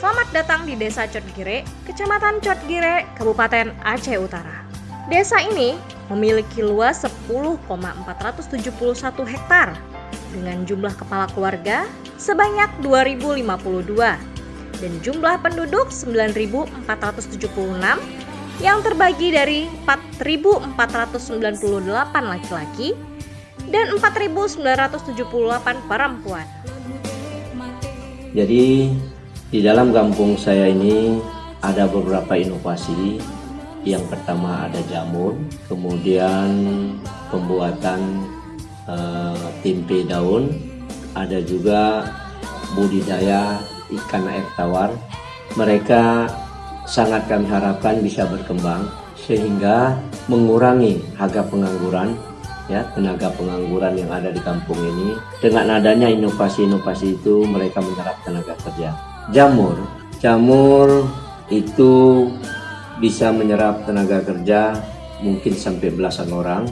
Selamat datang di Desa Cotgire, Kecamatan Cotgire, Kabupaten Aceh Utara. Desa ini memiliki luas 10,471 hektar dengan jumlah kepala keluarga sebanyak 2052 dan jumlah penduduk 9476 yang terbagi dari 4498 laki-laki dan 4978 perempuan. Jadi di dalam kampung saya ini ada beberapa inovasi. Yang pertama ada jamur, kemudian pembuatan uh, tempe daun, ada juga budidaya ikan air tawar. Mereka sangat kami harapkan bisa berkembang sehingga mengurangi harga pengangguran ya tenaga pengangguran yang ada di kampung ini dengan adanya inovasi-inovasi itu mereka menyerap tenaga kerja jamur jamur itu bisa menyerap tenaga kerja mungkin sampai belasan orang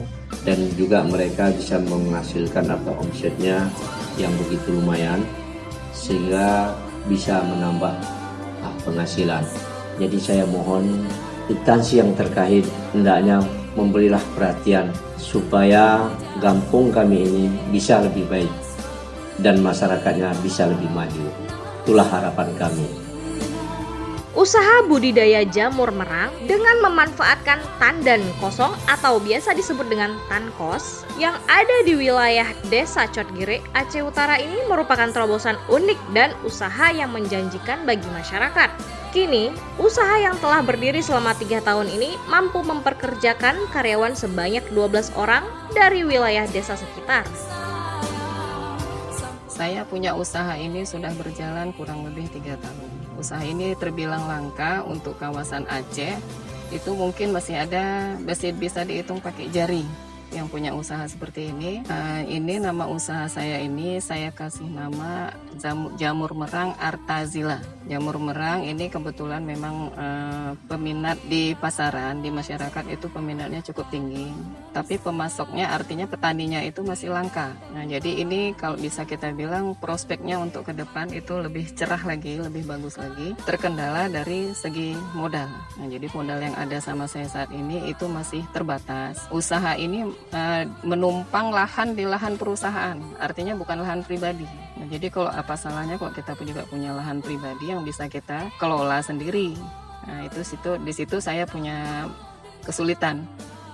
dan juga mereka bisa menghasilkan atau omsetnya yang begitu lumayan sehingga bisa menambah ah, penghasilan jadi saya mohon instansi yang terkait hendaknya memberilah perhatian supaya kampung kami ini bisa lebih baik dan masyarakatnya bisa lebih maju. Itulah harapan kami. Usaha budidaya jamur merang dengan memanfaatkan tandan kosong atau biasa disebut dengan tankos yang ada di wilayah Desa Cotgire, Aceh Utara ini merupakan terobosan unik dan usaha yang menjanjikan bagi masyarakat. Kini, usaha yang telah berdiri selama tiga tahun ini mampu memperkerjakan karyawan sebanyak 12 orang dari wilayah desa sekitar. Saya punya usaha ini sudah berjalan kurang lebih tiga tahun. Usaha ini terbilang langka untuk kawasan Aceh. Itu mungkin masih ada, masih bisa dihitung pakai jari yang punya usaha seperti ini. Uh, ini nama usaha saya ini saya kasih nama jamur, jamur merang Artazila. Jamur merang ini kebetulan memang uh, peminat di pasaran di masyarakat itu peminatnya cukup tinggi. Tapi pemasoknya artinya petaninya itu masih langka. Nah jadi ini kalau bisa kita bilang prospeknya untuk ke depan itu lebih cerah lagi, lebih bagus lagi. Terkendala dari segi modal. Nah jadi modal yang ada sama saya saat ini itu masih terbatas. Usaha ini menumpang lahan di lahan perusahaan, artinya bukan lahan pribadi. Nah, jadi kalau apa salahnya kalau kita juga punya lahan pribadi yang bisa kita kelola sendiri. Nah, itu situ di situ saya punya kesulitan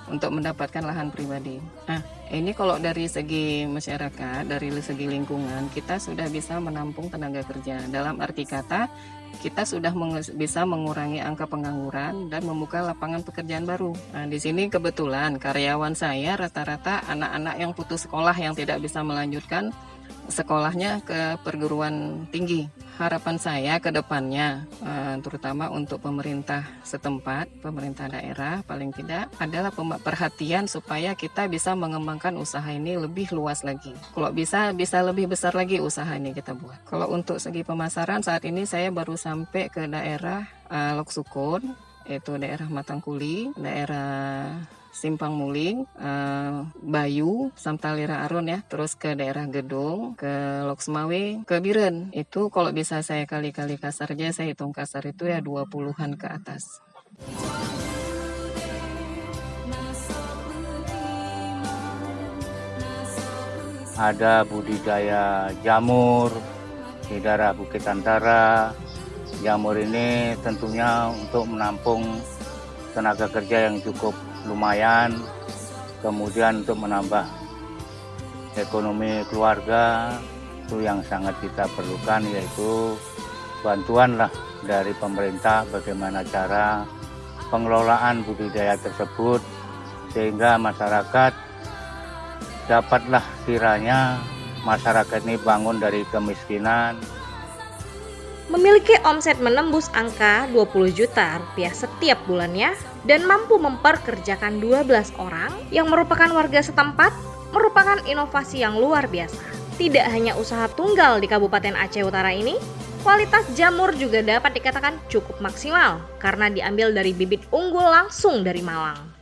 untuk mendapatkan lahan pribadi. Nah, ini kalau dari segi masyarakat, dari segi lingkungan, kita sudah bisa menampung tenaga kerja. Dalam arti kata, kita sudah meng bisa mengurangi angka pengangguran dan membuka lapangan pekerjaan baru. Nah, di sini kebetulan karyawan saya rata-rata anak-anak yang putus sekolah yang tidak bisa melanjutkan sekolahnya ke perguruan tinggi. Harapan saya ke depannya, eh, terutama untuk pemerintah setempat, pemerintah daerah paling tidak, adalah perhatian supaya kita bisa mengembangkan usaha ini lebih luas lagi. Kalau bisa, bisa lebih besar lagi usaha ini kita buat. Kalau untuk segi pemasaran, saat ini saya baru sampai ke daerah uh, Loksukun, yaitu daerah Matangkuli, daerah Simpang Muling, uh, Bayu, Samtalira Aron ya, terus ke daerah Gedung, ke Loksmawe, ke Biren. Itu kalau bisa saya kali-kali kasar aja, saya hitung kasar itu ya 20-an ke atas. Ada budidaya jamur di daerah Bukit Antara. Jamur ini tentunya untuk menampung tenaga kerja yang cukup lumayan kemudian untuk menambah ekonomi keluarga itu yang sangat kita perlukan yaitu bantuan lah dari pemerintah bagaimana cara pengelolaan budidaya tersebut sehingga masyarakat dapatlah kiranya masyarakat ini bangun dari kemiskinan memiliki omset menembus angka 20 juta rupiah setiap bulannya dan mampu memperkerjakan 12 orang yang merupakan warga setempat merupakan inovasi yang luar biasa. Tidak hanya usaha tunggal di Kabupaten Aceh Utara ini, kualitas jamur juga dapat dikatakan cukup maksimal karena diambil dari bibit unggul langsung dari Malang.